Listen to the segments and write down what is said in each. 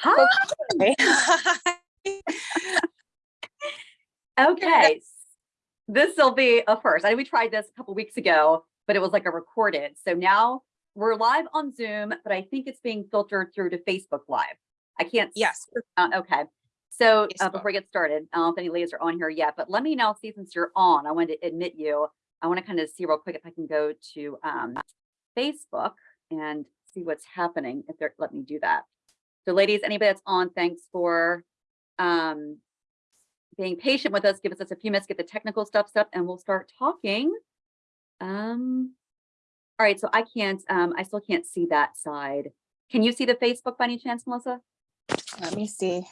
Hi. Okay. This will be a first. I know we tried this a couple weeks ago, but it was like a recorded. So now we're live on Zoom, but I think it's being filtered through to Facebook Live. I can't. Yes. Uh, okay. So uh, before we get started, I don't know if any ladies are on here yet, but let me now see since you're on, I wanted to admit you. I want to kind of see real quick if I can go to um, Facebook and see what's happening if they're let me do that. So ladies, anybody that's on, thanks for um, being patient with us. Give us just a few minutes, get the technical stuff set up and we'll start talking. Um, all right, so I can't, um, I still can't see that side. Can you see the Facebook by any chance, Melissa? Let me see.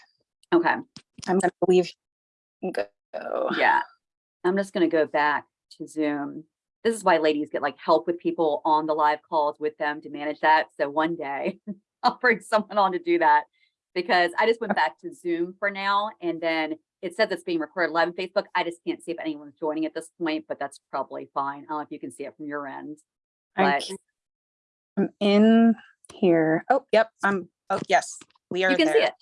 Okay, I'm gonna leave. Go. yeah. I'm just gonna go back to Zoom. This is why ladies get like help with people on the live calls with them to manage that. So one day I'll bring someone on to do that because I just went back to Zoom for now. And then it says it's being recorded live on Facebook. I just can't see if anyone's joining at this point, but that's probably fine. I don't know if you can see it from your end. But I'm in here. Oh, yep. I'm, oh, yes, we are you can there. see it.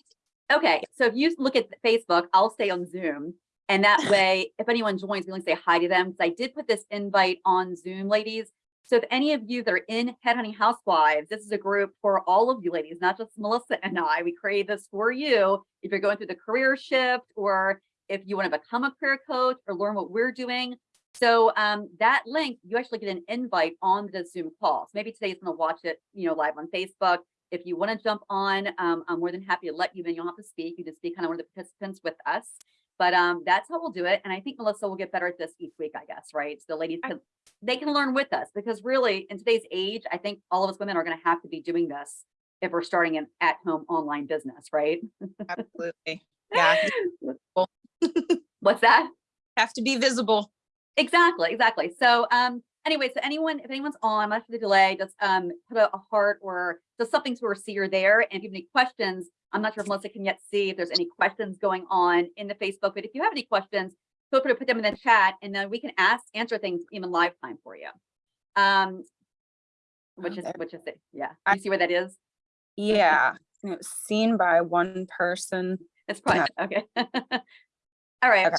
Okay, so if you look at Facebook, I'll stay on Zoom. And that way, if anyone joins, we can say hi to them. Because I did put this invite on Zoom, ladies. So if any of you that are in Headhunting Housewives, this is a group for all of you ladies, not just Melissa and I. We created this for you. If you're going through the career shift or if you want to become a career coach or learn what we're doing. So um, that link, you actually get an invite on the Zoom call. So maybe today's going to watch it, you know, live on Facebook. If you want to jump on, um, I'm more than happy to let you in. You don't have to speak. You just be kind of one of the participants with us. But um, that's how we'll do it. And I think Melissa will get better at this each week, I guess, right? So the ladies can they can learn with us because really in today's age, I think all of us women are going to have to be doing this if we're starting an at-home online business, right? Absolutely. Yeah, What's that? have to be visible. Exactly, exactly. So um anyway, so anyone, if anyone's on much after the delay, just um put a, a heart or just something to see you're there. And if you have any questions, I'm not sure if Melissa can yet see if there's any questions going on in the Facebook, but if you have any questions, feel free to put them in the chat and then we can ask, answer things even live time for you. Um which is which is it? Yeah. I- You see where that is? Yeah, was seen by one person. It's private, okay. All right. Okay.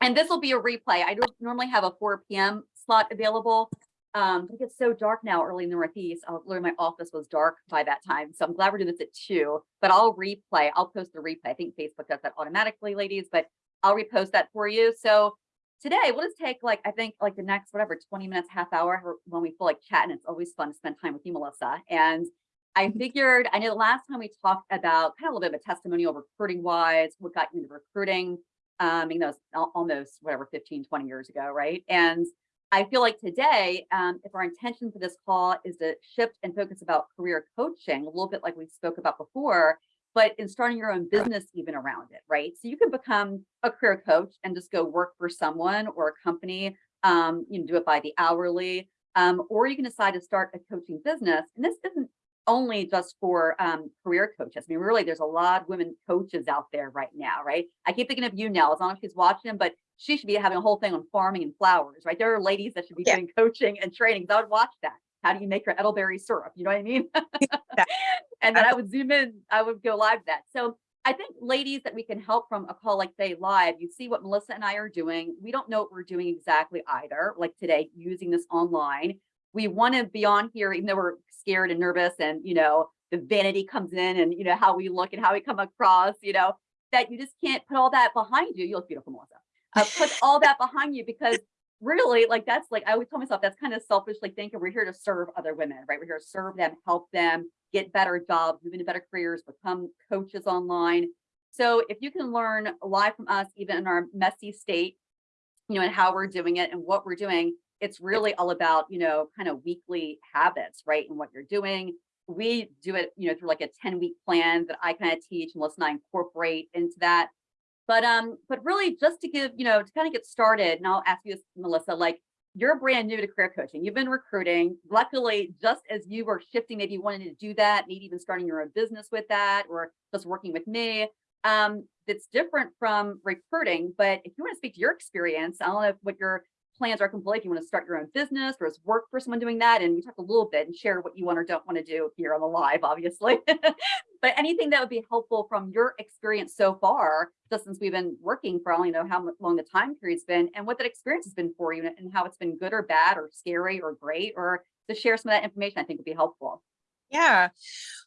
And this will be a replay. I don't normally have a four PM slot available. Um, but it gets so dark now early in the Northeast. I'll learn my office was dark by that time. So I'm glad we're doing this at two, but I'll replay. I'll post the replay. I think Facebook does that automatically, ladies, but I'll repost that for you. So today we'll just take like, I think like the next, whatever, 20 minutes, half hour when we feel like chatting. It's always fun to spend time with you, Melissa. And I figured, I know the last time we talked about kind of a little bit of a testimonial recruiting wise, what got you into recruiting, um, you know, almost whatever, 15, 20 years ago, right? And I feel like today, um, if our intention for this call is to shift and focus about career coaching, a little bit like we spoke about before, but in starting your own business even around it, right? So you can become a career coach and just go work for someone or a company, um, you can do it by the hourly, um, or you can decide to start a coaching business. And this isn't only just for um, career coaches. I mean, really, there's a lot of women coaches out there right now, right? I keep thinking of you, Nell. as long as she's watching but she should be having a whole thing on farming and flowers, right? There are ladies that should be Yeah. doing coaching and training. I would watch that. How do you make your elderberry syrup? You know what I mean? and then I would zoom in, I would go live that. So I think ladies that we can help from a call like today live, you see what Melissa and I are doing. We don't know what we're doing exactly either, like today, using this online. We want to be on here, even though we're scared and nervous and, you know, the vanity comes in and, you know, how we look and how we come across, you know, that you just can't put all that behind you. You look beautiful, Melissa. Uh, put all that behind you because really like that's like I always tell myself that's kind of selfishly thinking we're here to serve other women, right? We're here to serve them, help them get better jobs, move into better careers, become coaches online. So if you can learn live from us, even in our messy state, you know, and how we're doing it and what we're doing, it's really all about, you know, kind of weekly habits, right? And what you're doing. We do it, you know, through like a 10 week plan that I kind of teach and and I incorporate into that. But um, but really just to give, you know, to kind of get started, and I'll ask you this, Melissa, like you're brand new to career coaching. You've been recruiting. Luckily, just as you were shifting, maybe you wanted to do that, maybe even starting your own business with that, or just working with me. Um, that's different from recruiting. But if you want to speak to your experience, I don't know what your plans are complete, if you want to start your own business or work for someone doing that. And we talked a little bit and share what you want or don't want to do here on the live, obviously. but anything that would be helpful from your experience so far, just since we've been working for, I don't know how long the time period's been and what that experience has been for you and how it's been good or bad or scary or great, or to share some of that information, I think would be helpful. Yeah.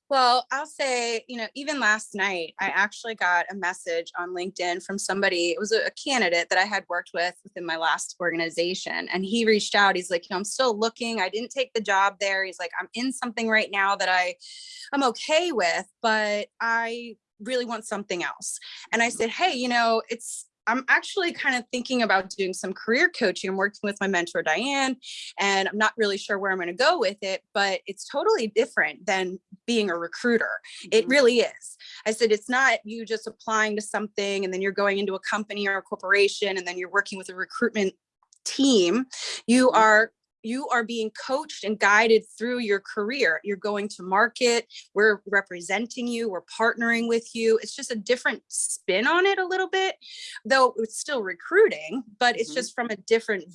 Well, I'll say, you know, even last night, I actually got a message on LinkedIn from somebody, it was a, a candidate that I had worked with within my last organization. And he reached out, he's like, you know, I'm still looking. I didn't take the job there. He's like, I'm in something right now that I, I'm okay with, but I really want something else. And I mm-hmm. said, hey, you know, it's, I'm actually kind of thinking about doing some career coaching. I'm working with my mentor, Diane, and I'm not really sure where I'm going to go with it, but it's totally different than being a recruiter. It Mhm. really is. I said, it's not you just applying to something and then you're going into a company or a corporation and then you're working with a recruitment team. You Mhm. are you are being coached and guided through your career. You're going to market, we're representing you, we're partnering with you. It's just a different spin on it a little bit, though it's still recruiting, but it's Mhm. just from a different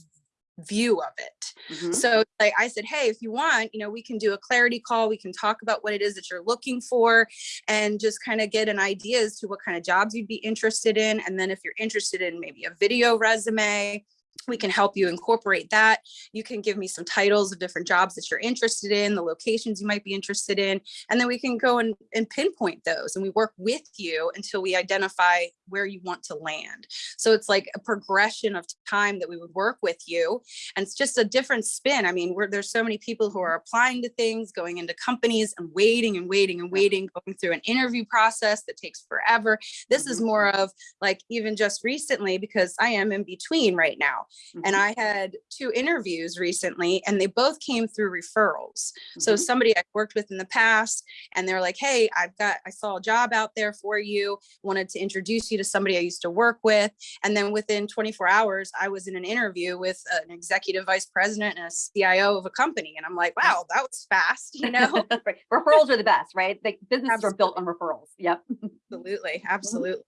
view of it. Mhm. So like I said, hey, if you want, you know, we can do a clarity call. We can talk about what it is that you're looking for and just kind of get an idea as to what kind of jobs you'd be interested in. And then if you're interested in maybe a video resume, we can help you incorporate that. You can give me some titles of different jobs that you're interested in, the locations you might be interested in, and then we can go and, and pinpoint those and we work with you until we identify where you want to land. So it's like a progression of time that we would work with you. And it's just a different spin. I mean, we're, there's so many people who are applying to things, going into companies and waiting and waiting and waiting, going through an interview process that takes forever. This is Mhm. more of like even just recently, because I am in between right now. And Mhm. I had two interviews recently and they both came through referrals. So Mhm. somebody I worked with in the past and they're like, hey, I've got, I saw a job out there for you, wanted to introduce you to somebody I used to work with. And then within 24 hours, I was in an interview with an executive vice president and a CIO of a company. And I'm like, wow, that was fast, you know? Right. Referrals are the best, right? Like businesses are built on referrals. Yep. absolutely, absolutely.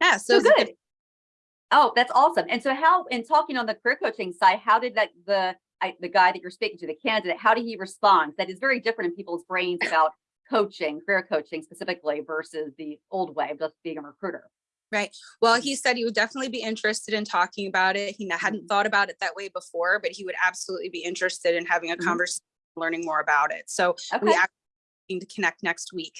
Yeah, so, So good. Oh, that's awesome. And so how, in talking on the career coaching side, how did that, the, I, the guy that you're speaking to, the candidate, how did he respond? That is very different in people's brains about coaching, career coaching specifically versus the old way of just being a recruiter. Right. Well, he said he would definitely be interested in talking about it. He hadn't thought about it that way before, but he would absolutely be interested in having a Mhm. conversation, learning more about it. So Okay. we actually need to connect next week.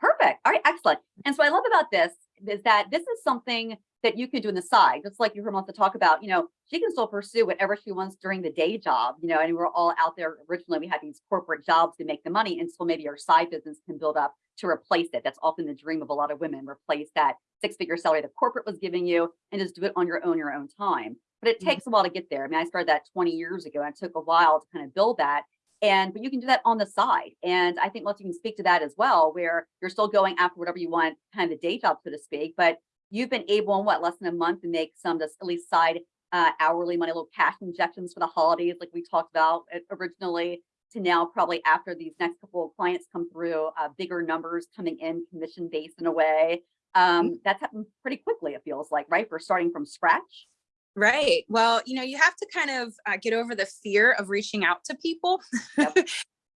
Perfect. All right, excellent. And so I love about this is that this is something that you can do on the side, just like you heard Melissa talk about, you know, she can still pursue whatever she wants during the day job, you know, and we're all out there. Originally, we had these corporate jobs to make the money and so maybe our side business can build up to replace it. That's often the dream of a lot of women, replace that six figure salary the corporate was giving you and just do it on your own, your own time. But it Mhm. takes a while to get there. I mean, I started that 20 years ago and it took a while to kind of build that. And but you can do that on the side. And I think Melissa, you can speak to that as well, where you're still going after whatever you want, kind of the day job, so to speak, but you've been able in what less than a month to make some just at least side uh, hourly money, little cash injections for the holidays, like we talked about uh, originally, to now probably after these next couple of clients come through, uh, bigger numbers coming in commission based in a way. Um, that's happened pretty quickly, it feels like, right? For starting from scratch. Right. Well, you know, you have to kind of uh, get over the fear of reaching out to people. Yep.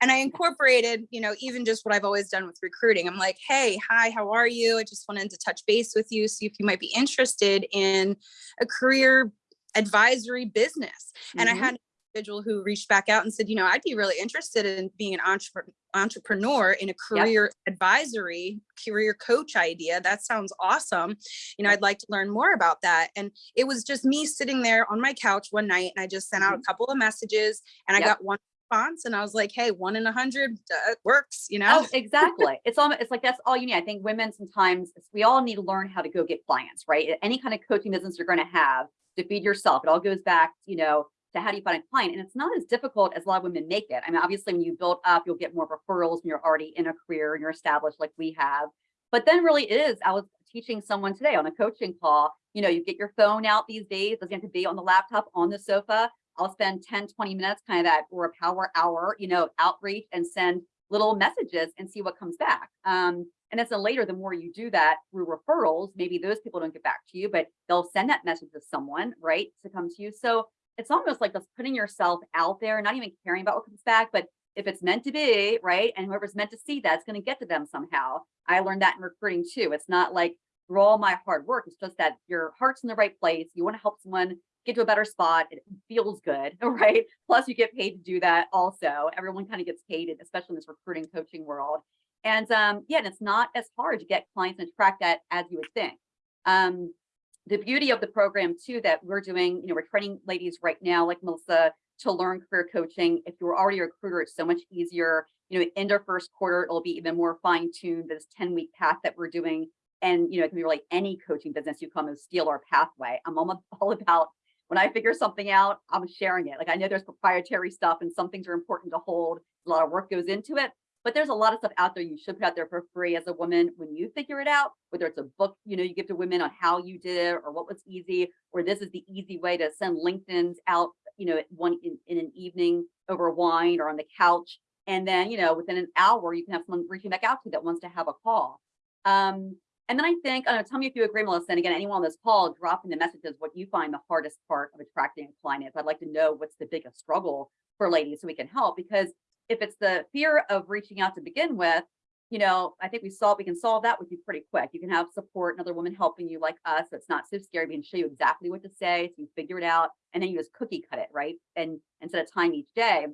and I incorporated, you know, even just what I've always done with recruiting. I'm like, hey, hi, how are you? I just wanted to touch base with you, see if you might be interested in a career advisory business. And I Mhm. had an individual who reached back out and said, you know, I'd be really interested in being an entrepreneur entrepreneur in a career advisory career coach idea that sounds awesome you know i'd like to learn more about that and it was just me sitting there on my couch one night and i just sent out a couple of messages and i got one response and i was like hey one in a hundred uh, works you know Oh, exactly. It's almost, it's like, that's all you need. I think women sometimes, we all need to learn how to go get clients, right? Any kind of coaching business you're going to have to feed yourself, it all goes back, you know, to how do you find a client? And it's not as difficult as a lot of women make it. I mean, obviously when you build up, you'll get more referrals when you're already in a career and you're established like we have. But then really it is, I was teaching someone today on a coaching call, you know, you get your phone out these days, doesn't have to be on the laptop, on the sofa. I'll spend 10, 20 minutes kind of that or a power hour, you know, outreach and send little messages and see what comes back. Um, and as a later, the more you do that through referrals, maybe those people don't get back to you, but they'll send that message to someone, right, to come to you. So it's almost like just putting yourself out there, not even caring about what comes back, but if it's meant to be, right? And whoever's meant to see that, it's going to get to them somehow. I learned that in recruiting too. It's not like through all my hard work. It's just that your heart's in the right place. You want to help someone get to a better spot. It feels good, right? Plus you get paid to do that also. Everyone kind of gets paid, especially in this recruiting coaching world. And um, yeah, and it's not as hard to get clients and attract that as you would think. Um, the beauty of the program too that we're doing, you know, we're training ladies right now, like Melissa, to learn career coaching. If you're already a recruiter, it's so much easier. You know, in our first quarter, it'll be even more fine-tuned, this 10-week path that we're doing. And, you know, it can be really any coaching business you come and steal our pathway. I'm all, all about when I figure something out, I'm sharing it. Like I know there's proprietary stuff and some things are important to hold. A lot of work goes into it, but there's a lot of stuff out there you should put out there for free as a woman when you figure it out, whether it's a book, you know, you give to women on how you did it or what was easy, or this is the easy way to send LinkedIn's out, you know, one in, in an evening over wine or on the couch. And then, you know, within an hour, you can have someone reaching back out to you that wants to have a call. Um, and then I think, I tell me if you agree, Melissa, and again, anyone on this call, drop in the messages what you find the hardest part of attracting a client is. I'd like to know what's the biggest struggle for ladies so we can help because if it's the fear of reaching out to begin with, you know, I think we solve we can solve that with you pretty quick. You can have support, another woman helping you like us. So It's not so scary. We can show you exactly what to say, so you figure it out, and then you just cookie cut it, right? And instead of time each day.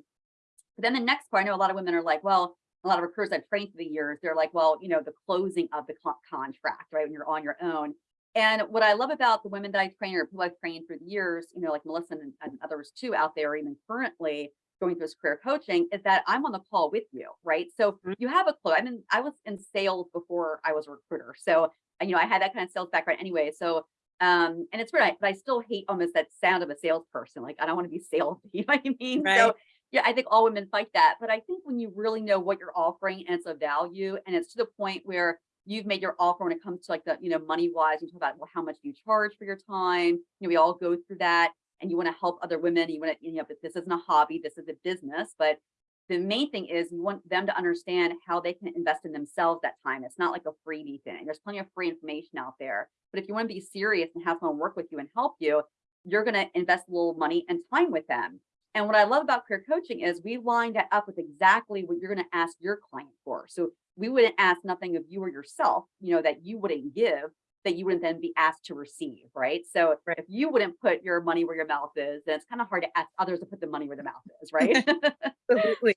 But then the next part, I know a lot of women are like, well, a lot of recruiters I've trained through the years, they're like, well, you know, the closing of the co contract, right? When you're on your own. And what I love about the women that I train or who I've trained through the years, you know, like Melissa and, and others too out there, even currently, going through this career coaching is that I'm on the call with you, right? So Mhm. you have a clue. I mean, I was in sales before I was a recruiter. So, you know, I had that kind of sales background anyway. So, um, and it's weird, I- but I still hate almost that sound of a salesperson. Like, I don't want to be salesy, you know what I mean? Right. So, yeah, I think all women fight that. But I think when you really know what you're offering and it's a value and it's to the point where you've made your offer when it comes to like the, you know, money wise, you talk about, well, how much you charge for your time? You know, we all go through that and you want to help other women. You want to, you know, but this isn't a hobby, this is a business. But the main thing is you want them to understand how they can invest in themselves that time. It's not like a freebie thing. There's plenty of free information out there. But if you want to be serious and have someone work with you and help you, you're going to invest a little money and time with them. And what I love about career coaching is we lined that up with exactly what you're going to ask your client for. So we wouldn't ask nothing of you or yourself, you know, that you wouldn't give, that you wouldn't then be asked to receive, right? So Right. if you wouldn't put your money where your mouth is, then it's kind of hard to ask others to put the money where their mouth is, right? Absolutely.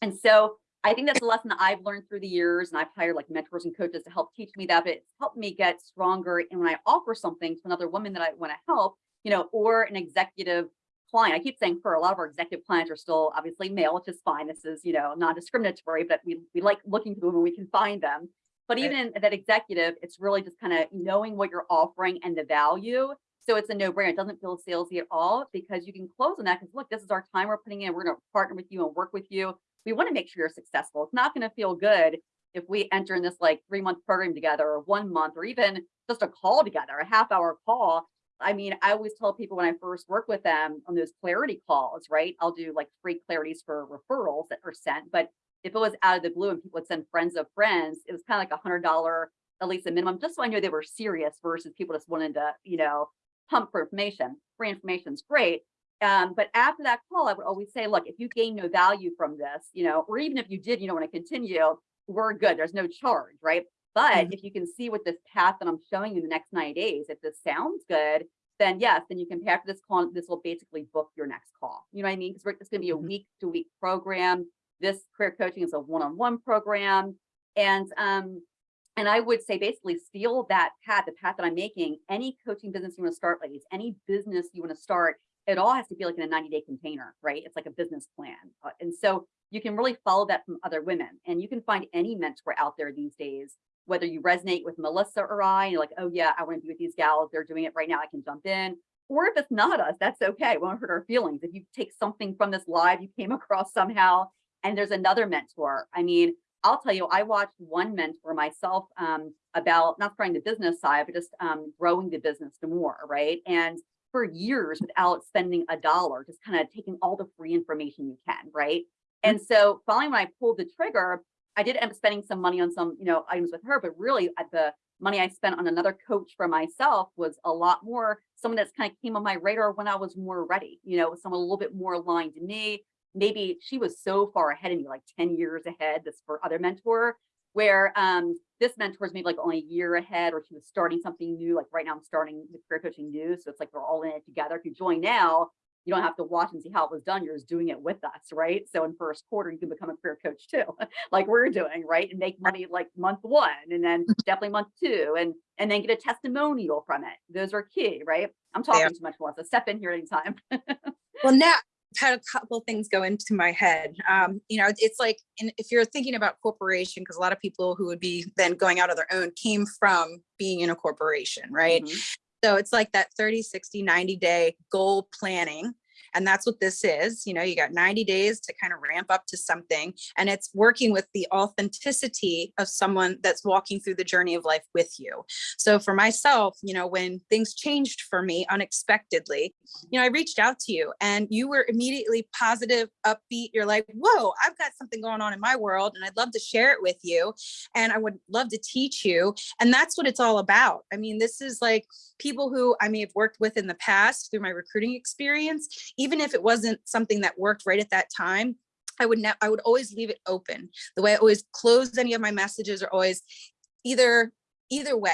and so I think that's a lesson that I've learned through the years, and I've hired like mentors and coaches to help teach me that. But it's helped me get stronger. And when I offer something to another woman that I want to help, you know, or an executive client, I keep saying for a lot of our executive clients are still obviously male, which is fine. This is, you know, non-discriminatory, but we, we like looking for them when we can find them. But Right. even that executive, it's really just kind of knowing what you're offering and the value. So it's a no-brainer. It doesn't feel salesy at all because you can close on that because look, this is our time we're putting in. We're going to partner with you and work with you. We want to make sure you're successful. It's not going to feel good if we enter in this like three month program together or one month or even just a call together, a half hour call. I mean, I always tell people when I first work with them on those clarity calls, right? I'll do like free clarities for referrals that are sent. But if it was out of the blue and people would send friends of friends, it was kind of like a hundred dollar, at least a minimum, just so I knew they were serious versus people just wanted to, you know, pump for information. Free information is great. Um, but after that call, I would always say, look, if you gain no value from this, you know, or even if you did, you don't want to continue, we're good. There's no charge, right? But Mhm. if you can see what this path that I'm showing you in the next 90 days, if this sounds good, then yes, then you can pay after this call. This will basically book your next call. You know what I mean? Because it's going to be a Mhm. week to week program. This career coaching is a one-on-one program. And um, and I would say basically steal that path, the path that I'm making, any coaching business you want to start, ladies, any business you want to start, it all has to be like in a 90 day container, right? It's like a business plan. Uh, and so you can really follow that from other women and you can find any mentor out there these days, whether you resonate with Melissa or I, and you're like, oh yeah, I want to be with these gals. They're doing it right now. I can jump in. Or if it's not us, that's okay. It won't hurt our feelings. If you take something from this live you came across somehow and there's another mentor. I mean, I'll tell you, I watched one mentor myself um, about not trying the business side, but just um, growing the business to more, right? And for years without spending a dollar, just kind of taking all the free information you can, right? And so finally, when I pulled the trigger, I did end up spending some money on some, you know, items with her, but really the money I spent on another coach for myself was a lot more someone that's kind of came on my radar when I was more ready, you know, someone a little bit more aligned to me. Maybe she was so far ahead of me, like 10 years ahead, this for other mentor, where um, this mentor is maybe like only a year ahead, or she was starting something new. Like right now, I'm starting with career coaching new. So it's like we're all in it together. If you join now, you don't have to watch and see how it was done. You're just doing it with us, right? So in first quarter, you can become a career coach too, like we're doing, right? And make money like month one and then definitely month two and and then get a testimonial from it. Those are key, right? I'm talking Yeah. too much more, so step in here anytime. Well, now I've had a couple things go into my head. Um, you know, it's like in, if you're thinking about corporation, because a lot of people who would be then going out on their own came from being in a corporation, right? Mhm. So it's like that 30, 60, 90 day goal planning. And that's what this is. You know, you got 90 days to kind of ramp up to something. And it's working with the authenticity of someone that's walking through the journey of life with you. So for myself, you know, when things changed for me unexpectedly, you know, I reached out to you and you were immediately positive, upbeat. You're like, whoa, I've got something going on in my world and I'd love to share it with you. And I would love to teach you. And that's what it's all about. I mean, this is like people who I may have worked with in the past through my recruiting experience, even if it wasn't something that worked right at that time. I would I would always leave it open. The way I always close any of my messages are always either either way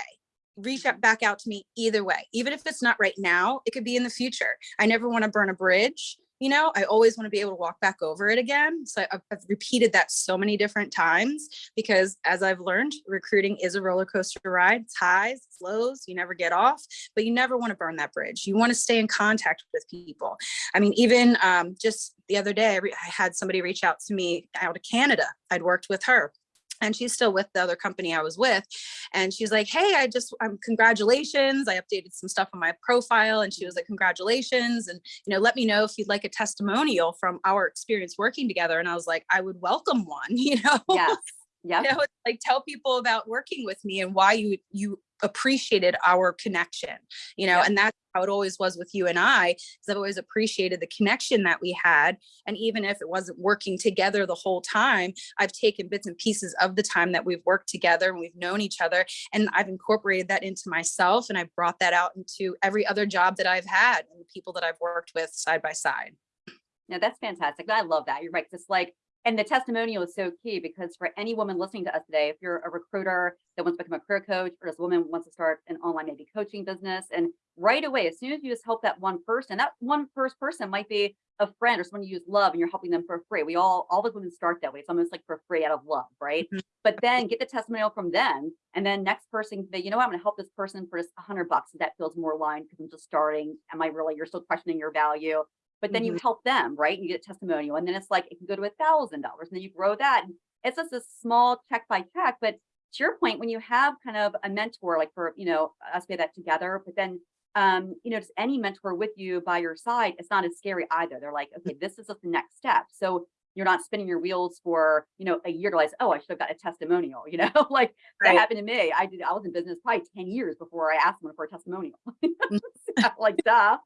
reach out back out to me either way even if it's not right now it could be in the future i never want to burn a bridge you know i always want to be able to walk back over it again so I've, I've repeated that so many different times because as i've learned recruiting is a roller coaster ride it's highs it's lows you never get off but you never want to burn that bridge you want to stay in contact with people. I mean even um, just the other day I, I had somebody reach out to me out of canada i'd worked with her and she's still with the other company I was with. And she's like, Hey, I just, um, congratulations. I updated some stuff on my profile. And she was like, Congratulations. And, you know, let me know if you'd like a testimonial from our experience working together. And I was like, I would welcome one, you know? Yes. Yeah. you know, like tell people about working with me and why you you appreciated our connection you know Yep. and that's how it always was with you and i because i've always appreciated the connection that we had and even if it wasn't working together the whole time i've taken bits and pieces of the time that we've worked together and we've known each other and i've incorporated that into myself and i brought that out into every other job that i've had and the people that i've worked with side by side No, that's fantastic. I love that. You're right. Just like, and the testimonial is so key because for any woman listening to us today, if you're a recruiter that wants to become a career coach, or as a woman wants to start an online maybe coaching business, and right away, as soon as you just help that one person, that one first person might be a friend or someone you use love and you're helping them for free. We all, all the women start that way. It's almost like for free out of love, right? Mhm. But then get the testimonial from them. And then next person can you know what, I'm going to help this person for just a hundred bucks. That feels more aligned because I'm just starting. Am I really, you're still questioning your value but then you help them, right? You get a testimonial, and then it's like it can go to a thousand dollars, and then you grow that. And it's just a small check by check. But to your point, when you have kind of a mentor, like for you know us, we have that together, but then um, you know, just any mentor with you by your side, it's not as scary either. They're like, okay, this is the next step. So you're not spinning your wheels for you know a year to realize, oh, I should have got a testimonial. You know, like that happened to me. I did. I was in business probably ten years before I asked someone for a testimonial. like duh.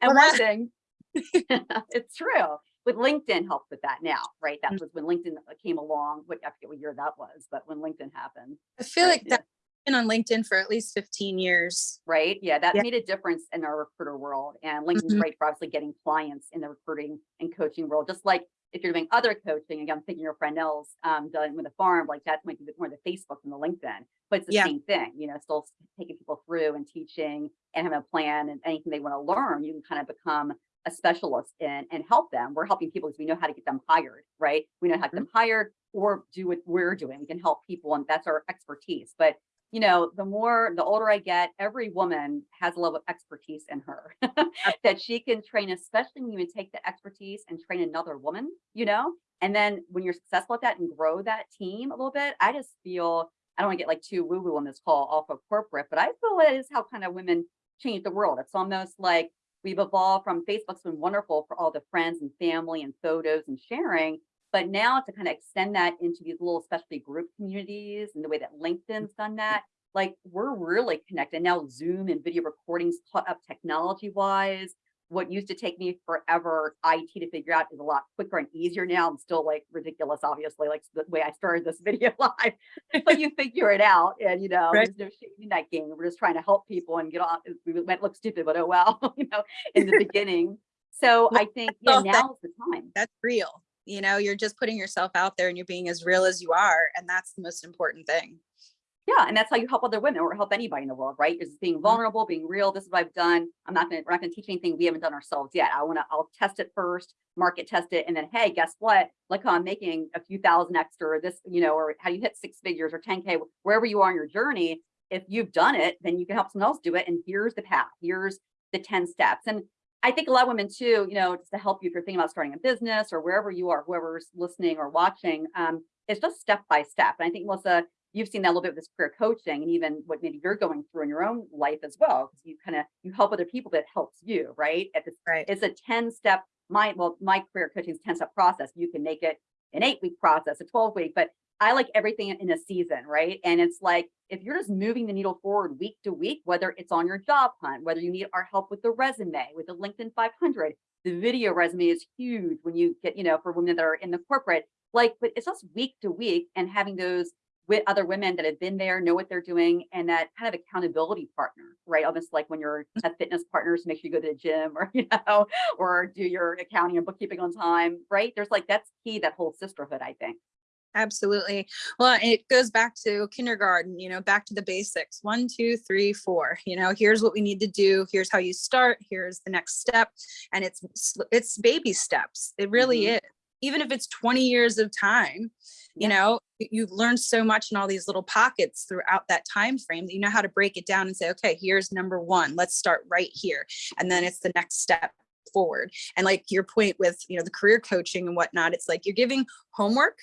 And Well, one thing, it's true. With LinkedIn helps with that now, right? Mm. That was when LinkedIn came along. What I forget what year that was, but when LinkedIn happened, i feel like that's been on linkedin for at least 15 years right? Yeah, that Yeah. made a difference in our recruiter world. And LinkedIn's Mhm. great for obviously getting clients in the recruiting and coaching world. Just like if you're doing other coaching, again, I'm thinking your friend Nell's um, done with a farm, like that might be more the Facebook than the LinkedIn, but it's the Yeah. same thing, you know, still taking people through and teaching and having a plan and anything they want to learn, you can kind of become a specialist in and help them. We're helping people because we know how to get them hired, right? We know how to get mm-hmm. them hired or do what we're doing. We can help people and that's our expertise. But you know, the more the older I get, every woman has a level of expertise in her that she can train, especially when you take the expertise and train another woman, you know, and then when you're successful at that and grow that team a little bit, I just feel I don't want to get like too woo-woo on this call off of corporate, but I feel it is how kind of women change the world. It's almost like we've evolved from Facebook's been wonderful for all the friends and family and photos and sharing, but now to kind of extend that into these little specialty group communities and the way that LinkedIn's done that, like we're really connected now. Zoom and video recordings caught up technology wise. What used to take me forever IT to figure out is a lot quicker and easier now. I'm still like ridiculous, obviously, like the way I started this video live, but you figure it out and you know, Right. there's no shame in that game. We're just trying to help people and get on. We might look stupid, but oh well, you know, in the beginning. So Well, I think yeah, now's the time. That's real. You know, you're just putting yourself out there and you're being as real as you are. And that's the most important thing. Yeah, and that's how you help other women or help anybody in the world, right? Is being vulnerable, being real. This is what I've done. I'm not gonna, we're not gonna teach anything we haven't done ourselves yet. I wanna, I'll test it first, market test it, and then, hey, guess what? Look how I'm making a few thousand extra, or this, you know, or how you hit six figures or 10K, wherever you are on your journey. If you've done it, then you can help someone else do it. And here's the path. Here's the 10 steps. And I think a lot of women too, you know, just to help you if you're thinking about starting a business or wherever you are, whoever's listening or watching, um, it's just step by step. And I think Melissa, you've seen that a little bit with this career coaching and even what maybe you're going through in your own life as well. Because you kind of you help other people that helps you, right? At this, Right. it's a 10 step, my well, my career coaching is 10 step process. You can make it an eight week process, a 12 week, but I like everything in a season, right? And it's like if you're just moving the needle forward week to week, whether it's on your job hunt, whether you need our help with the resume, with the LinkedIn 500, the video resume is huge when you get, you know, for women that are in the corporate, like, but it's just week to week and having those with other women that have been there, know what they're doing, and that kind of accountability partner, right? Almost like when you're at fitness partner, partners, make sure you go to the gym or, you know, or do your accounting and bookkeeping on time, right? There's like, that's key, that whole sisterhood, I think. Absolutely. Well, it goes back to kindergarten, you know, back to the basics. One, two, three, four. You know, here's what we need to do. Here's how you start. Here's the next step. And it's it's baby steps. It really Mhm. is. Even if it's 20 years of time, you know, you've learned so much in all these little pockets throughout that time frame that you know how to break it down and say, okay, here's number one. Let's start right here. And then it's the next step forward. And like your point with, you know, the career coaching and whatnot, it's like you're giving homework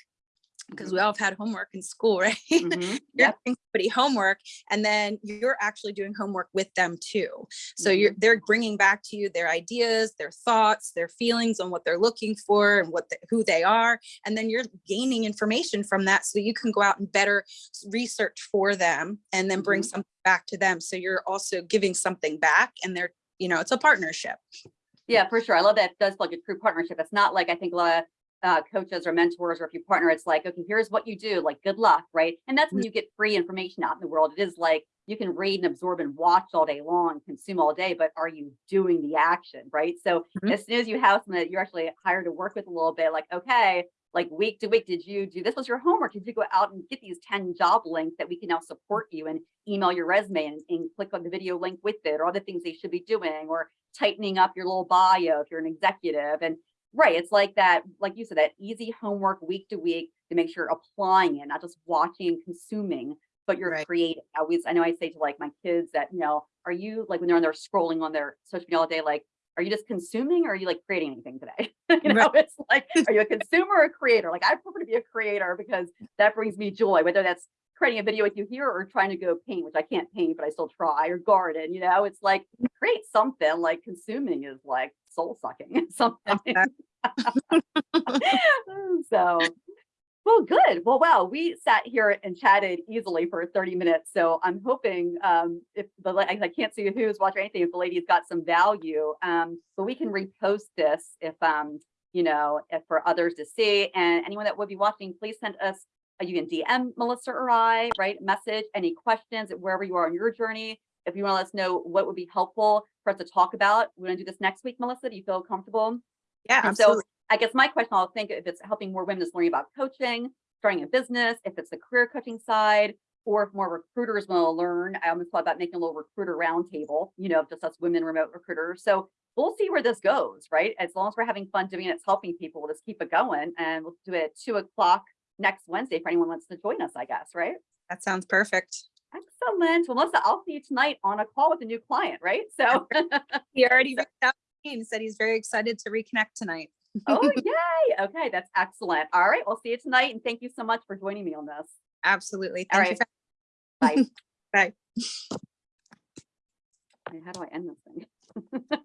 because we all have had homework in school, right? Mhm. You're somebody homework and then you're actually doing homework with them too. So you're they're bringing back to you their ideas, their thoughts, their feelings on what they're looking for and what the, who they are, and then you're gaining information from that so you can go out and better research for them and then bring Mhm. something back to them. So you're also giving something back, and they're you know it's a partnership. Yeah, for sure. I love that. It does feel like a true partnership. It's not like I think a lot of uh, coaches or mentors, or if you partner, it's like, okay, here's what you do, like good luck, right? And that's when you get free information out in the world. It is like you can read and absorb and watch all day long, consume all day, but are you doing the action, right? So Mhm. as soon as you have someone that you're actually hired to work with a little bit, like, okay, like week to week, did you do this was your homework? Did you go out and get these 10 job links that we can now support you and email your resume and, and click on the video link with it or other things they should be doing or tightening up your little bio if you're an executive and right it's like that like you said that easy homework week to week to make sure you're applying it not just watching and consuming but you're Right. creating. I always i know i say to like my kids that you know are you like when they're on their scrolling on their social media all day like are you just consuming or are you like creating anything today? You know it's like are you a consumer or a creator? Like i prefer to be a creator because that brings me joy whether that's creating a video with you here or trying to go paint which i can't paint but i still try or garden you know it's like create something like consuming is like soul sucking something so well good. Well wow we sat here and chatted easily for 30 minutes so i'm hoping um if the i can't see who's watching anything if the lady's got some value um but we can repost this if um you know if for others to see and anyone that would be watching please send us uh, you can dm melissa or i right message any questions wherever you are on your journey if you want to let us know what would be helpful for us to talk about we're going to do this next week melissa do you feel comfortable Yeah, and so. I guess my question, I'll think if it's helping more women just learning about coaching, starting a business, if it's the career coaching side, or if more recruiters want to learn. I almost thought about making a little recruiter roundtable, you know, just us women remote recruiters. So we'll see where this goes, right? As long as we're having fun doing it, it's helping people, we'll just keep it going. And we'll do it at two o'clock next Wednesday for anyone wants to join us, I guess, right? that sounds perfect. Excellent. Well, Melissa, I'll see you tonight on a call with a new client, right? So, He already reached out to me and said he's very excited to reconnect tonight. oh, yay. Okay, that's excellent. All right, we'll see you tonight. And thank you so much for joining me on this. Absolutely. All Thank you. Bye. Bye. How do I end this thing?